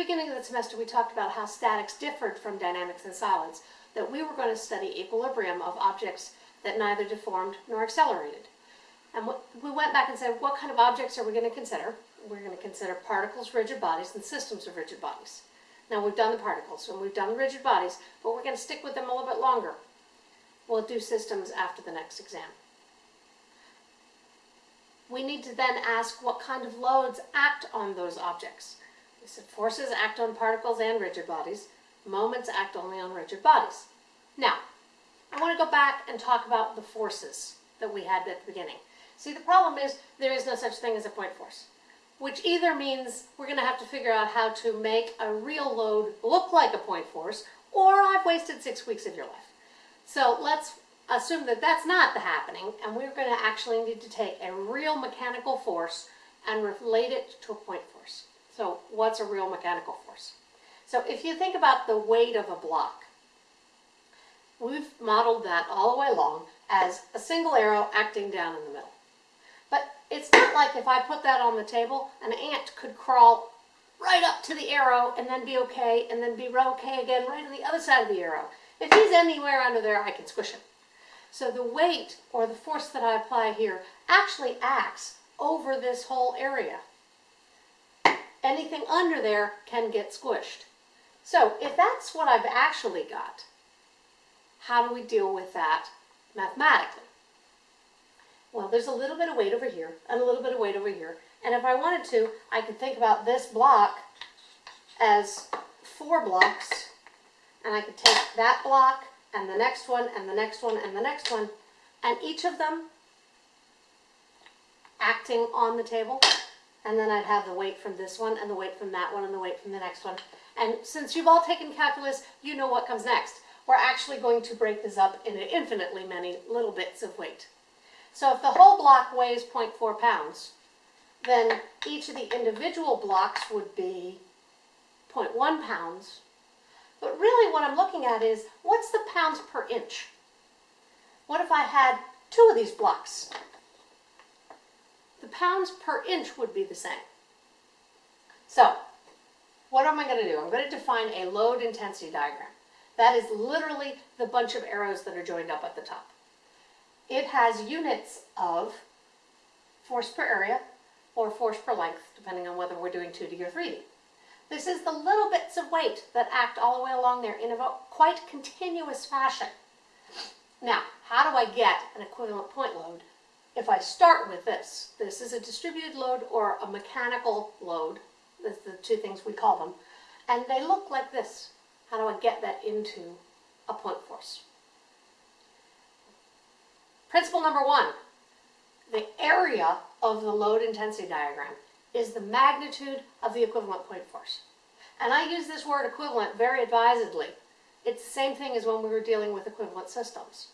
beginning of the semester, we talked about how statics differed from dynamics and solids, that we were going to study equilibrium of objects that neither deformed nor accelerated. And we went back and said, what kind of objects are we going to consider? We're going to consider particles, rigid bodies, and systems of rigid bodies. Now we've done the particles and we've done the rigid bodies, but we're going to stick with them a little bit longer. We'll do systems after the next exam. We need to then ask what kind of loads act on those objects. Said forces act on particles and rigid bodies. Moments act only on rigid bodies. Now, I want to go back and talk about the forces that we had at the beginning. See, the problem is there is no such thing as a point force, which either means we're going to have to figure out how to make a real load look like a point force, or I've wasted six weeks of your life. So let's assume that that's not the happening, and we're going to actually need to take a real mechanical force and relate it to a point force. What's a real mechanical force? So if you think about the weight of a block, we've modeled that all the way along as a single arrow acting down in the middle. But it's not like if I put that on the table, an ant could crawl right up to the arrow and then be okay, and then be okay again right on the other side of the arrow. If he's anywhere under there, I can squish him. So the weight, or the force that I apply here, actually acts over this whole area. Anything under there can get squished. So if that's what I've actually got, how do we deal with that mathematically? Well, there's a little bit of weight over here and a little bit of weight over here. And if I wanted to, I could think about this block as four blocks. And I could take that block and the next one and the next one and the next one. And each of them acting on the table. And then I'd have the weight from this one and the weight from that one and the weight from the next one. And since you've all taken calculus, you know what comes next. We're actually going to break this up into infinitely many little bits of weight. So if the whole block weighs 0.4 pounds, then each of the individual blocks would be 0.1 pounds. But really what I'm looking at is, what's the pounds per inch? What if I had two of these blocks? Pounds per inch would be the same. So, what am I going to do? I'm going to define a load intensity diagram. That is literally the bunch of arrows that are joined up at the top. It has units of force per area or force per length, depending on whether we're doing 2D or 3D. This is the little bits of weight that act all the way along there in a quite continuous fashion. Now, how do I get an equivalent point load? If I start with this, this is a distributed load or a mechanical load, that's the two things we call them, and they look like this. How do I get that into a point force? Principle number one, the area of the load intensity diagram is the magnitude of the equivalent point force. And I use this word equivalent very advisedly. It's the same thing as when we were dealing with equivalent systems.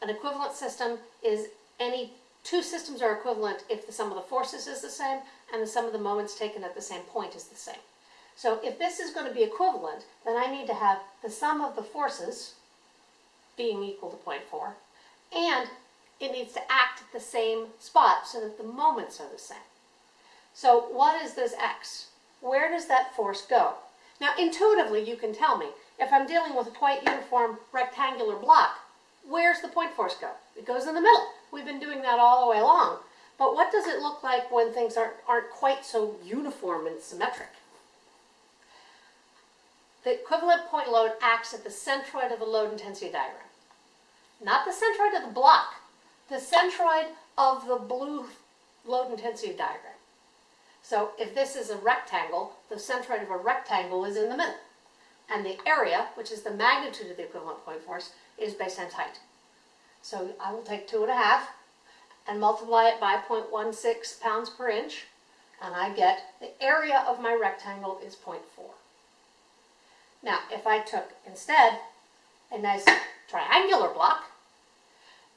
An equivalent system is any two systems are equivalent if the sum of the forces is the same and the sum of the moments taken at the same point is the same. So if this is going to be equivalent, then I need to have the sum of the forces being equal to 0.4 and it needs to act at the same spot so that the moments are the same. So what is this x? Where does that force go? Now intuitively you can tell me, if I'm dealing with a quite uniform rectangular block, where's the point force go? It goes in the middle. We've been doing that all the way along. But what does it look like when things aren't, aren't quite so uniform and symmetric? The equivalent point load acts at the centroid of the load intensity diagram. Not the centroid of the block, the centroid of the blue load intensity diagram. So if this is a rectangle, the centroid of a rectangle is in the middle. And the area, which is the magnitude of the equivalent point force, is base times height. So I will take two and a half and multiply it by 0.16 pounds per inch, and I get the area of my rectangle is 0.4. Now, if I took instead a nice triangular block,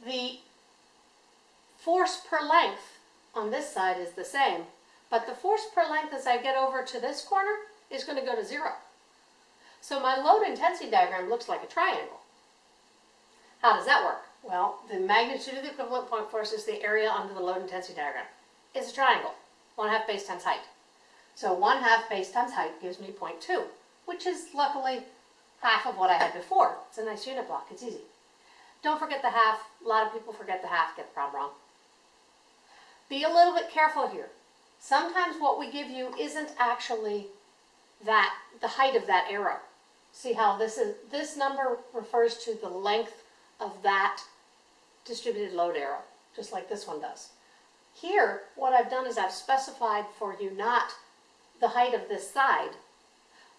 the force per length on this side is the same, but the force per length as I get over to this corner is going to go to zero. So my load intensity diagram looks like a triangle. How does that work? Well, the magnitude of the equivalent point force is the area under the load intensity diagram. It's a triangle, one half base times height. So 1 half base times height gives me 0.2, which is luckily half of what I had before. It's a nice unit block, it's easy. Don't forget the half. A lot of people forget the half, get the problem wrong. Be a little bit careful here. Sometimes what we give you isn't actually that, the height of that arrow. See how this is, this number refers to the length of that distributed load arrow, just like this one does. Here, what I've done is I've specified for you not the height of this side,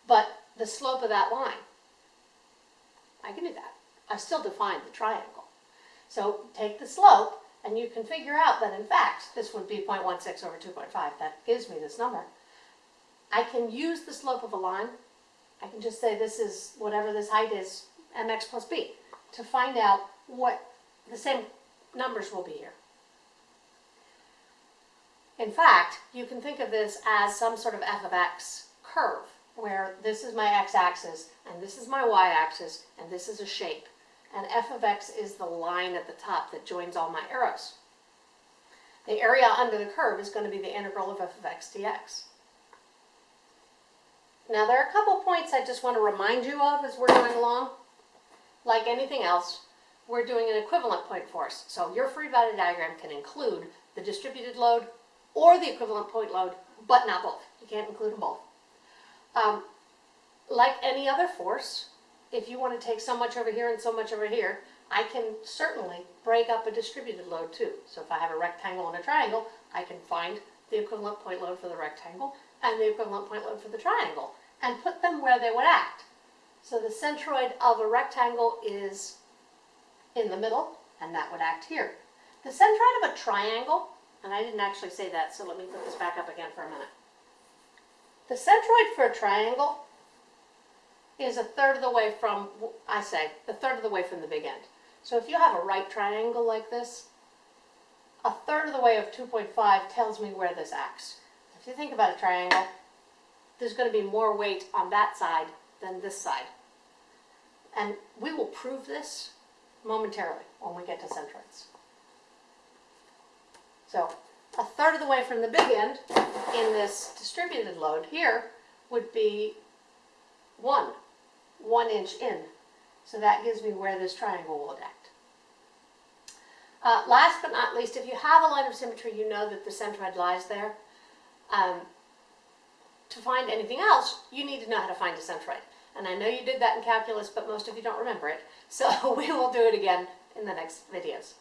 but the slope of that line. I can do that. I've still defined the triangle. So take the slope, and you can figure out that in fact, this would be 0.16 over 2.5. That gives me this number. I can use the slope of a line. I can just say this is whatever this height is, mx plus b, to find out what the same numbers will be here. In fact, you can think of this as some sort of f of x curve, where this is my x-axis, and this is my y-axis, and this is a shape. And f of x is the line at the top that joins all my arrows. The area under the curve is going to be the integral of f of x dx. Now there are a couple points I just want to remind you of as we're going along. Like anything else, we're doing an equivalent point force. So your free body diagram can include the distributed load or the equivalent point load, but not both. You can't include them both. Um, like any other force, if you want to take so much over here and so much over here, I can certainly break up a distributed load too. So if I have a rectangle and a triangle, I can find the equivalent point load for the rectangle and the equivalent point load for the triangle and put them where they would act. So the centroid of a rectangle is in the middle, and that would act here. The centroid of a triangle, and I didn't actually say that, so let me put this back up again for a minute. The centroid for a triangle is a third of the way from, I say, the third of the way from the big end. So if you have a right triangle like this, a third of the way of 2.5 tells me where this acts. If you think about a triangle, there's going to be more weight on that side than this side. And we will prove this momentarily when we get to centroids. So a third of the way from the big end in this distributed load here would be one, one inch in. So that gives me where this triangle will act. Uh, last but not least, if you have a line of symmetry, you know that the centroid lies there. Um, to find anything else, you need to know how to find a centroid. And I know you did that in calculus, but most of you don't remember it. So we will do it again in the next videos.